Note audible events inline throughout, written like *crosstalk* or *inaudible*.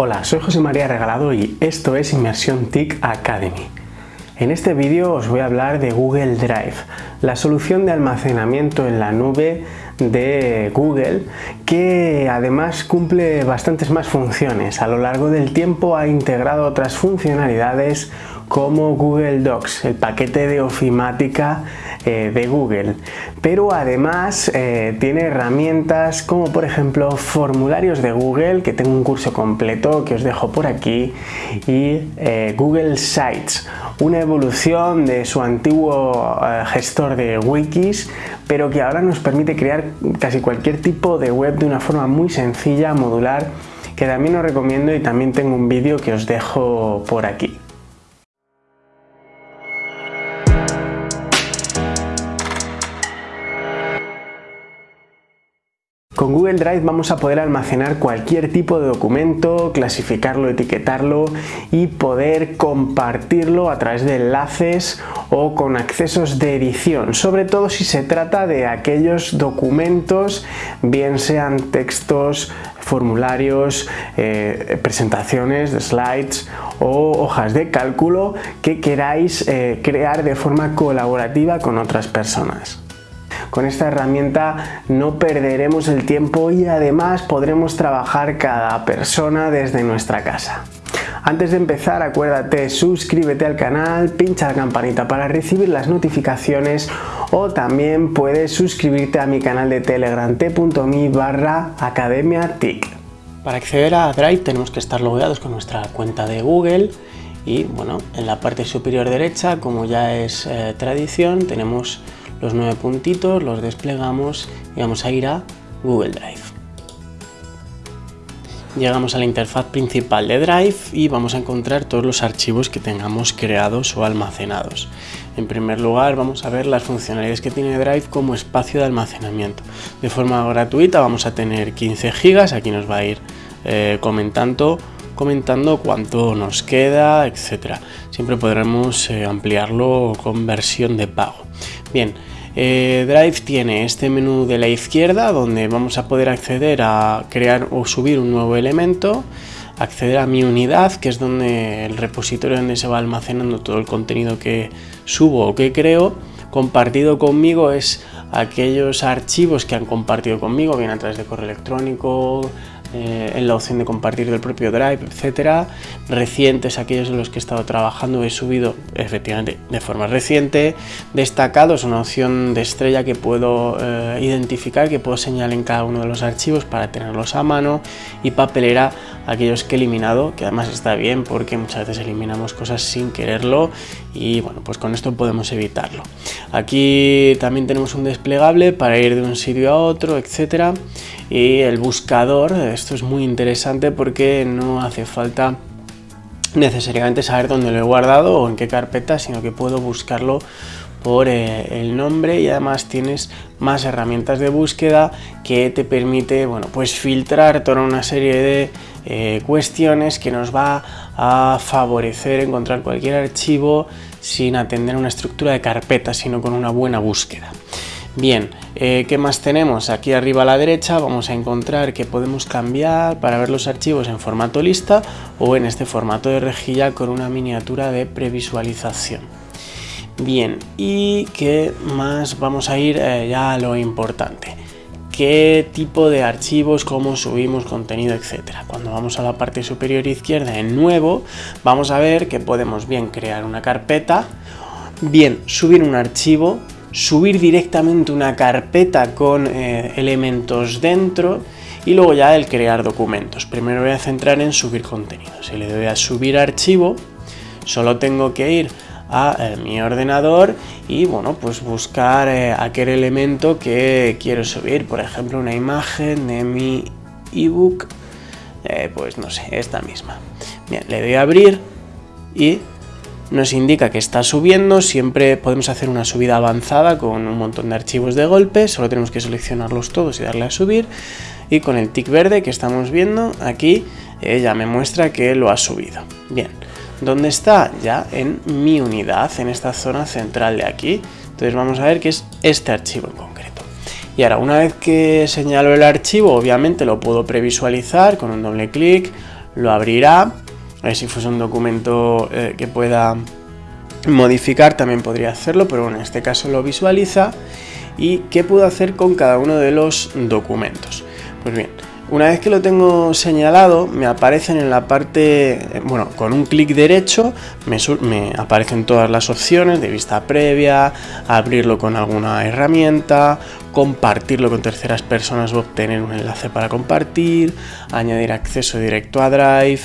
Hola, soy José María Regalado y esto es Inmersión TIC Academy. En este vídeo os voy a hablar de Google Drive, la solución de almacenamiento en la nube de Google que además cumple bastantes más funciones. A lo largo del tiempo ha integrado otras funcionalidades como Google Docs, el paquete de ofimática eh, de Google. Pero además eh, tiene herramientas como por ejemplo formularios de Google, que tengo un curso completo que os dejo por aquí, y eh, Google Sites, una evolución de su antiguo gestor de wikis, pero que ahora nos permite crear casi cualquier tipo de web de una forma muy sencilla, modular, que también os recomiendo y también tengo un vídeo que os dejo por aquí. Con Google Drive vamos a poder almacenar cualquier tipo de documento, clasificarlo, etiquetarlo y poder compartirlo a través de enlaces o con accesos de edición, sobre todo si se trata de aquellos documentos, bien sean textos, formularios, eh, presentaciones, slides o hojas de cálculo que queráis eh, crear de forma colaborativa con otras personas. Con esta herramienta no perderemos el tiempo y además podremos trabajar cada persona desde nuestra casa. Antes de empezar acuérdate suscríbete al canal, pincha la campanita para recibir las notificaciones o también puedes suscribirte a mi canal de telegram t.me barra academia Para acceder a Drive tenemos que estar logueados con nuestra cuenta de Google y bueno, en la parte superior derecha como ya es eh, tradición tenemos los nueve puntitos, los desplegamos y vamos a ir a Google Drive. Llegamos a la interfaz principal de Drive y vamos a encontrar todos los archivos que tengamos creados o almacenados. En primer lugar vamos a ver las funcionalidades que tiene Drive como espacio de almacenamiento. De forma gratuita vamos a tener 15 GB, aquí nos va a ir eh, comentando comentando cuánto nos queda, etcétera. Siempre podremos eh, ampliarlo con versión de pago. Bien, eh, Drive tiene este menú de la izquierda donde vamos a poder acceder a crear o subir un nuevo elemento, acceder a mi unidad, que es donde el repositorio donde se va almacenando todo el contenido que subo o que creo, compartido conmigo es aquellos archivos que han compartido conmigo, bien a través de correo electrónico, eh, en la opción de compartir del propio Drive, etcétera. Recientes, aquellos en los que he estado trabajando, he subido efectivamente de forma reciente. Destacados, una opción de estrella que puedo eh, identificar, que puedo señalar en cada uno de los archivos para tenerlos a mano. Y papelera, aquellos que he eliminado, que además está bien porque muchas veces eliminamos cosas sin quererlo y bueno, pues con esto podemos evitarlo. Aquí también tenemos un desplegable para ir de un sitio a otro, etcétera y el buscador, esto es muy interesante porque no hace falta necesariamente saber dónde lo he guardado o en qué carpeta, sino que puedo buscarlo por eh, el nombre y además tienes más herramientas de búsqueda que te permite bueno, pues filtrar toda una serie de eh, cuestiones que nos va a favorecer encontrar cualquier archivo sin atender una estructura de carpeta, sino con una buena búsqueda. Bien, eh, ¿qué más tenemos? Aquí arriba a la derecha vamos a encontrar que podemos cambiar para ver los archivos en formato lista o en este formato de rejilla con una miniatura de previsualización. Bien, ¿y qué más? Vamos a ir eh, ya a lo importante. ¿Qué tipo de archivos, cómo subimos contenido, etcétera? Cuando vamos a la parte superior izquierda en nuevo, vamos a ver que podemos bien crear una carpeta, bien subir un archivo subir directamente una carpeta con eh, elementos dentro y luego ya el crear documentos. Primero voy a centrar en subir contenido. Si le doy a subir archivo, solo tengo que ir a eh, mi ordenador y bueno pues buscar eh, aquel elemento que quiero subir. Por ejemplo una imagen de mi ebook pues no sé esta misma. Bien le doy a abrir y nos indica que está subiendo, siempre podemos hacer una subida avanzada con un montón de archivos de golpe, solo tenemos que seleccionarlos todos y darle a subir. Y con el tick verde que estamos viendo aquí eh, ya me muestra que lo ha subido. Bien, ¿dónde está? Ya en mi unidad, en esta zona central de aquí. Entonces vamos a ver que es este archivo en concreto. Y ahora, una vez que señalo el archivo, obviamente lo puedo previsualizar con un doble clic, lo abrirá. si fuese un documento eh, que pueda modificar también podría hacerlo, pero bueno, en este caso lo visualiza. ¿Y qué puedo hacer con cada uno de los documentos? Pues bien, una vez que lo tengo señalado, me aparecen en la parte, bueno, con un clic derecho me, aparecen todas las opciones de vista previa, abrirlo con alguna herramienta, compartirlo con terceras personas o obtener un enlace para compartir, añadir acceso directo a Drive.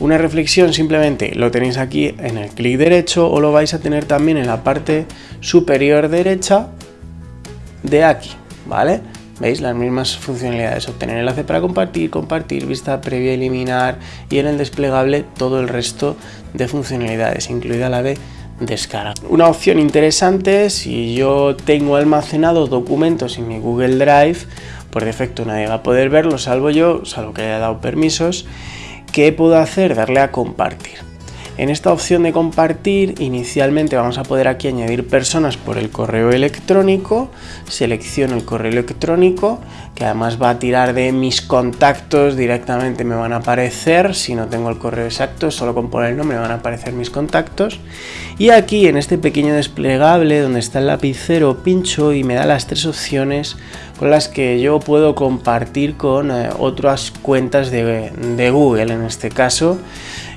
Una reflexión simplemente lo tenéis aquí en el clic derecho o lo vais a tener también en la parte superior derecha de aquí, ¿vale? ¿Veis? Las mismas funcionalidades, obtener enlace para compartir, compartir, vista previa, eliminar y en el desplegable todo el resto de funcionalidades, incluida la de descarga. Una opción interesante, si yo tengo almacenado documentos en mi Google Drive, por defecto nadie va a poder verlo, salvo yo, salvo que haya dado permisos, ¿qué puedo hacer? Darle a compartir. En esta opción de compartir, inicialmente vamos a poder aquí añadir personas por el correo electrónico. Selecciono el correo electrónico, que además va a tirar de mis contactos, directamente me van a aparecer, si no tengo el correo exacto, solo con poner el nombre van a aparecer mis contactos. Y aquí en este pequeño desplegable donde está el lapicero, pincho y me da las tres opciones con las que yo puedo compartir con eh, otras cuentas de Google en este caso.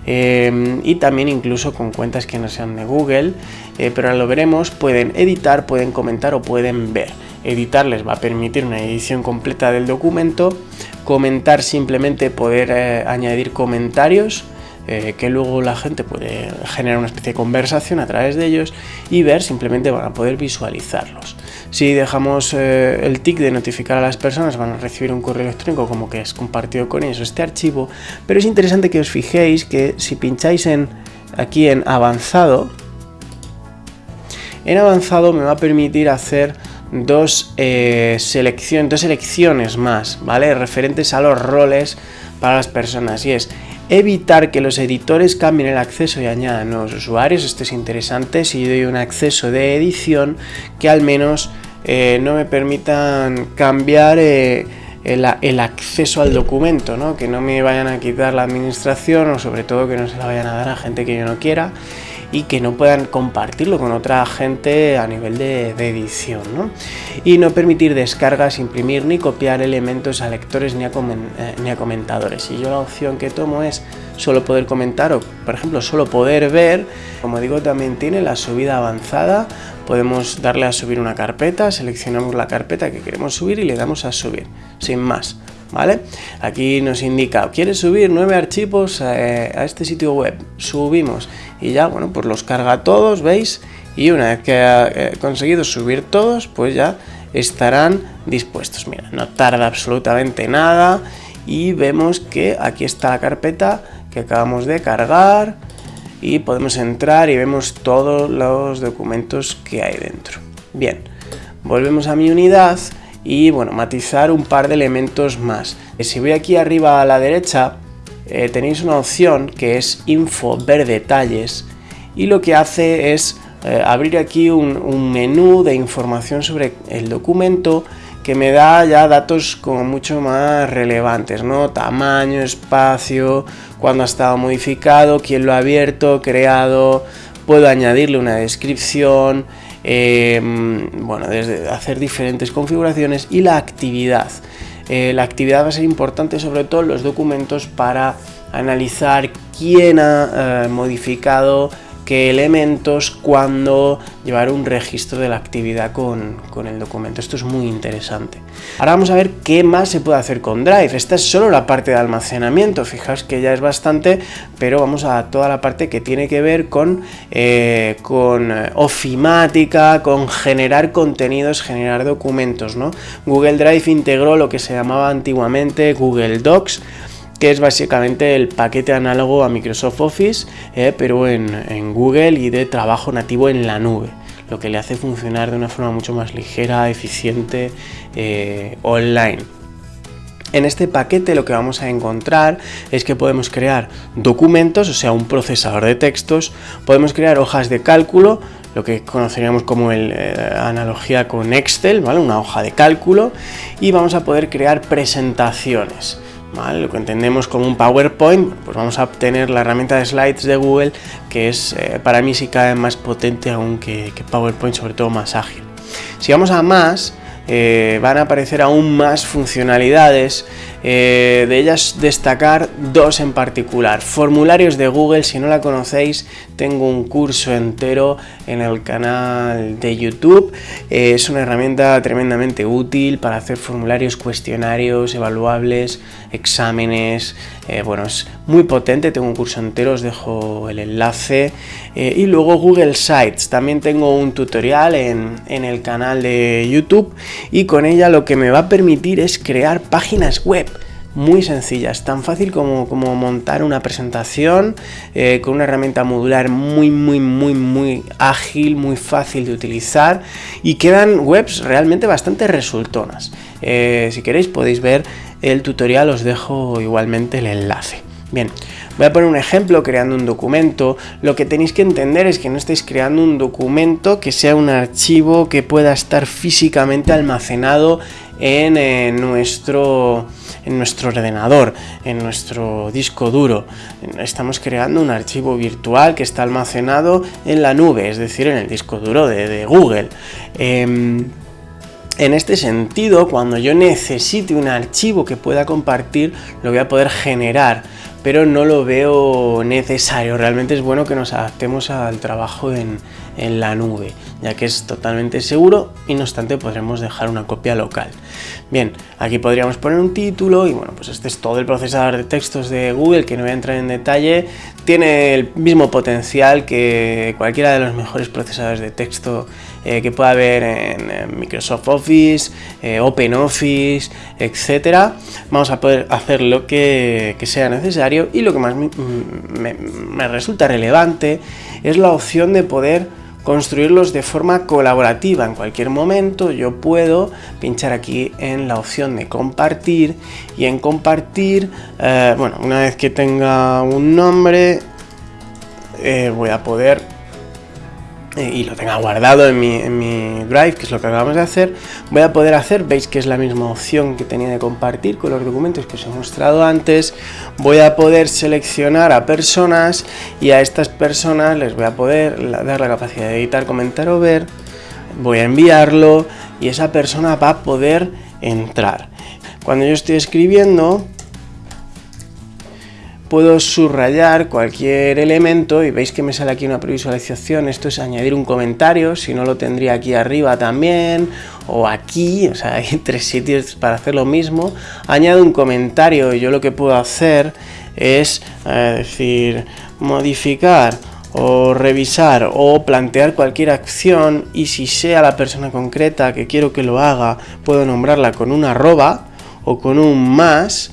Em, y también incluso con cuentas que no sean de Google, eh, pero lo veremos, pueden editar, pueden comentar o pueden ver. Editar les va a permitir una edición completa del documento, comentar simplemente poder eh, añadir comentarios, eh, que luego la gente puede generar una especie de conversación a través de ellos y ver simplemente van a poder visualizarlos. Si dejamos eh, el tick de notificar a las personas, van a recibir un correo electrónico como que es compartido con ellos este archivo, pero es interesante que os fijéis que si pincháis en aquí en avanzado, en avanzado me va a permitir hacer dos, eh, selecciones, dos selecciones más, ¿vale? Referentes a los roles para las personas y es evitar que los editores cambien el acceso y añadan nuevos usuarios. Esto es interesante si yo doy un acceso de edición que al menos eh, no me permitan cambiar eh, el, acceso al documento, ¿no? que no me vayan a quitar la administración o sobre todo que no se la vayan a dar a gente que yo no quiera y que no puedan compartirlo con otra gente a nivel de, edición. ¿no? Y no permitir descargas, imprimir ni copiar elementos a lectores ni a, eh, ni a comentadores. Y yo la opción que tomo es solo poder comentar o, por ejemplo, solo poder ver. Como digo, también tiene la subida avanzada. Podemos darle a subir una carpeta, seleccionamos la carpeta que queremos subir y le damos a subir, sin más. ¿Vale? Aquí nos indica, ¿quieres subir nueve archivos eh, a, este sitio web? Subimos y ya, bueno, pues los carga todos, ¿veis? Y una vez que ha eh, conseguido subir todos, pues ya estarán dispuestos. Mira, no tarda absolutamente nada y vemos que aquí está la carpeta que acabamos de cargar y podemos entrar y vemos todos los documentos que hay dentro. Bien, volvemos a mi unidad y bueno, matizar un par de elementos más. Si voy aquí arriba a la derecha eh, tenéis una opción que es info ver detalles y lo que hace es eh, abrir aquí un, un menú de información sobre el documento que me da ya datos como mucho más relevantes, ¿no? Tamaño, espacio, cuándo ha estado modificado, quién lo ha abierto, creado, puedo añadirle una descripción, em, bueno, desde hacer diferentes configuraciones y la actividad. Eh, la actividad va a ser importante sobre todo en los documentos para analizar quién ha eh, modificado qué elementos, cuándo llevar un registro de la actividad con, el documento. Esto es muy interesante. Ahora vamos a ver qué más se puede hacer con Drive. Esta es solo la parte de almacenamiento, fijaos que ya es bastante, pero vamos a toda la parte que tiene que ver con, eh, con eh, ofimática, con generar contenidos, generar documentos. ¿no? Google Drive integró lo que se llamaba antiguamente Google Docs, que es básicamente el paquete análogo a Microsoft Office, eh, pero en, Google y de trabajo nativo en la nube, lo que le hace funcionar de una forma mucho más ligera, eficiente, eh, online. En este paquete lo que vamos a encontrar es que podemos crear documentos, o sea, un procesador de textos, podemos crear hojas de cálculo, lo que conoceríamos como el, eh, analogía con Excel, ¿vale? una hoja de cálculo, y vamos a poder crear presentaciones. Lo que entendemos como un PowerPoint, pues vamos a obtener la herramienta de slides de Google, que es eh, para mí sí cada vez más potente aún que, PowerPoint, sobre todo más ágil. Si vamos a más, eh, van a aparecer aún más funcionalidades, eh, de ellas destacar dos en particular. Formularios de Google, si no la conocéis, tengo un curso entero en el canal de YouTube. Eh, es una herramienta tremendamente útil para hacer formularios, cuestionarios, evaluables, exámenes. bueno, es muy potente, tengo un curso entero, os dejo el enlace. y luego Google Sites, también tengo un tutorial en, en el canal de YouTube y con ella lo que me va a permitir es crear páginas web muy sencillas, tan fácil como, como montar una presentación eh, con una herramienta modular muy, muy, muy, muy ágil, muy fácil de utilizar y quedan webs realmente bastante resultonas. Eh, si queréis podéis ver el tutorial, os dejo igualmente el enlace. Bien, voy a poner un ejemplo creando un documento. Lo que tenéis que entender es que no estáis creando un documento que sea un archivo que pueda estar físicamente almacenado en, nuestro, en nuestro ordenador, en nuestro disco duro. Estamos creando un archivo virtual que está almacenado en la nube, es decir, en el disco duro de, Google. Em, en este sentido, cuando yo necesite un archivo que pueda compartir, lo voy a poder generar pero no lo veo necesario. Realmente es bueno que nos adaptemos al trabajo en, la nube, ya que es totalmente seguro y no obstante podremos dejar una copia local. Bien, aquí podríamos poner un título y bueno, pues este es todo el procesador de textos de Google que no voy a entrar en detalle. Tiene el mismo potencial que cualquiera de los mejores procesadores de texto eh, que pueda haber en, Microsoft Office, eh, OpenOffice, etcétera. Vamos a poder hacer lo que, sea necesario y lo que más me, resulta relevante es la opción de poder construirlos de forma colaborativa. En cualquier momento yo puedo pinchar aquí en la opción de compartir y en compartir, eh, bueno, una vez que tenga un nombre, voy a poder eh, y lo tenga guardado en mi, Drive, que es lo que acabamos de hacer, voy a poder hacer, veis que es la misma opción que tenía de compartir con los documentos que os he mostrado antes, voy a poder seleccionar a personas y a estas personas les voy a poder dar la capacidad de editar, comentar o ver, voy a enviarlo y esa persona va a poder entrar. Cuando yo estoy escribiendo, puedo subrayar cualquier elemento y veis que me sale aquí una previsualización, esto es añadir un comentario, si no lo tendría aquí arriba también, o aquí, o sea, hay *laughs* tres sitios para hacer lo mismo, añado un comentario y yo lo que puedo hacer es eh, decir, modificar o revisar o plantear cualquier acción y si sea la persona concreta que quiero que lo haga, puedo nombrarla con una arroba o con un más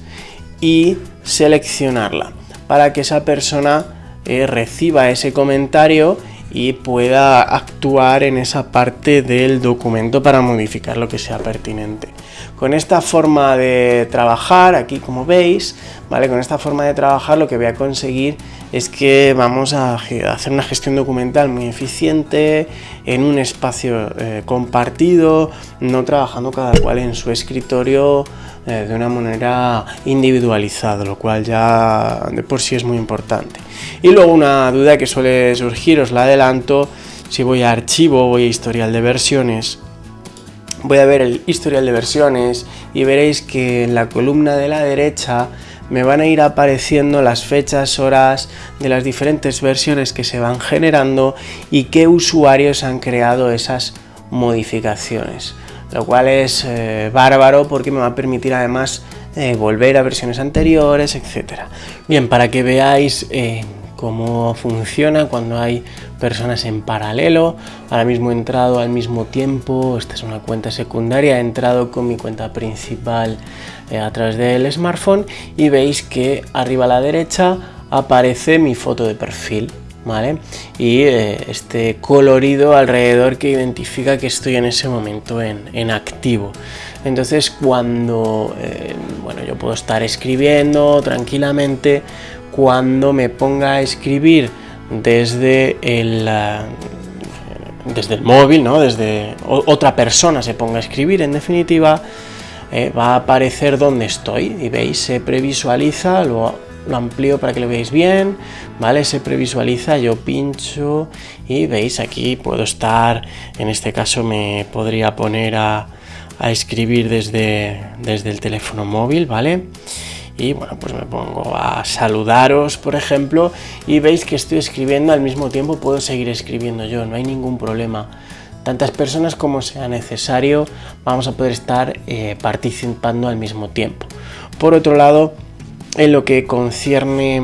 y seleccionarla para que esa persona eh, reciba ese comentario y pueda actuar en esa parte del documento para modificar lo que sea pertinente. Con esta forma de trabajar, aquí como veis, ¿vale? Con esta forma de trabajar lo que voy a conseguir es que vamos a hacer una gestión documental muy eficiente en un espacio eh, compartido, no trabajando cada cual en su escritorio de una manera individualizada, lo cual ya de por sí es muy importante. Y luego una duda que suele surgir, os la adelanto, si voy a archivo, voy a historial de versiones, voy a ver el historial de versiones y veréis que en la columna de la derecha me van a ir apareciendo las fechas, horas de las diferentes versiones que se van generando y qué usuarios han creado esas modificaciones lo cual es eh, bárbaro porque me va a permitir además eh, volver a versiones anteriores, etcétera. Bien, para que veáis eh, cómo funciona cuando hay personas en paralelo, ahora mismo he entrado al mismo tiempo, esta es una cuenta secundaria, he entrado con mi cuenta principal a través del smartphone y veis que arriba a la derecha aparece mi foto de perfil y eh, este colorido alrededor que identifica que estoy en ese momento en, activo. Entonces cuando, eh, bueno, yo puedo estar escribiendo tranquilamente, cuando me ponga a escribir desde el, eh, desde el móvil, ¿no? desde otra persona se ponga a escribir, en definitiva, va a aparecer donde estoy y veis, se previsualiza, lo, lo amplío para que lo veáis bien, ¿vale? Se previsualiza, yo pincho y veis aquí puedo estar, en este caso me podría poner a, a escribir desde, desde el teléfono móvil, ¿vale? y bueno pues me pongo a saludaros por ejemplo y veis que estoy escribiendo al mismo tiempo puedo seguir escribiendo yo no hay ningún problema tantas personas como sea necesario vamos a poder estar eh, participando al mismo tiempo por otro lado en lo que concierne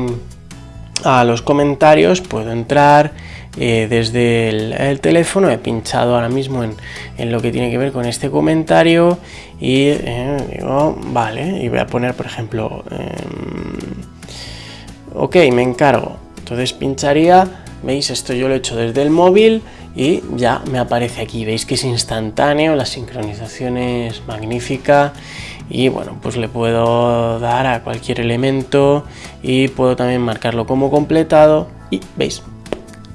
a los comentarios puedo entrar eh, desde el, teléfono, he pinchado ahora mismo en, lo que tiene que ver con este comentario y eh, digo, vale, y voy a poner por ejemplo, em, ok, me encargo, entonces pincharía, veis, esto yo lo he hecho desde el móvil y ya me aparece aquí, veis que es instantáneo, la sincronización es magnífica y bueno, pues le puedo dar a cualquier elemento y puedo también marcarlo como completado y veis,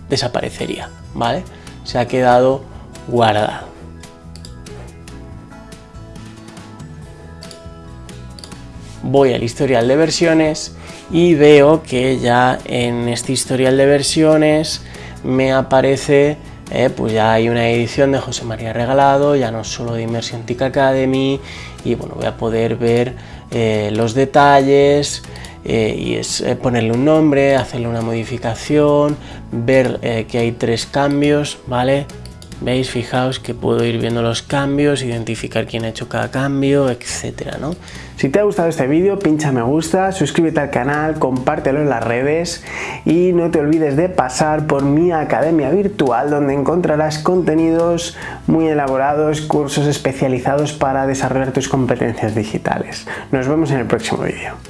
desaparecería, ¿vale? Se ha quedado guardado. Voy al historial de versiones y veo que ya en este historial de versiones me aparece eh, pues ya hay una edición de José María Regalado, ya no solo de Immersion TIC Academy y bueno, voy a poder ver eh, los detalles, eh, y es ponerle un nombre, hacerle una modificación, ver que hay tres cambios, ¿vale? ¿Veis? Fijaos que puedo ir viendo los cambios, identificar quién ha hecho cada cambio, etcétera, ¿no? Si te ha gustado este vídeo, pincha me gusta, suscríbete al canal, compártelo en las redes y no te olvides de pasar por mi academia virtual donde encontrarás contenidos muy elaborados, cursos especializados para desarrollar tus competencias digitales. Nos vemos en el próximo vídeo.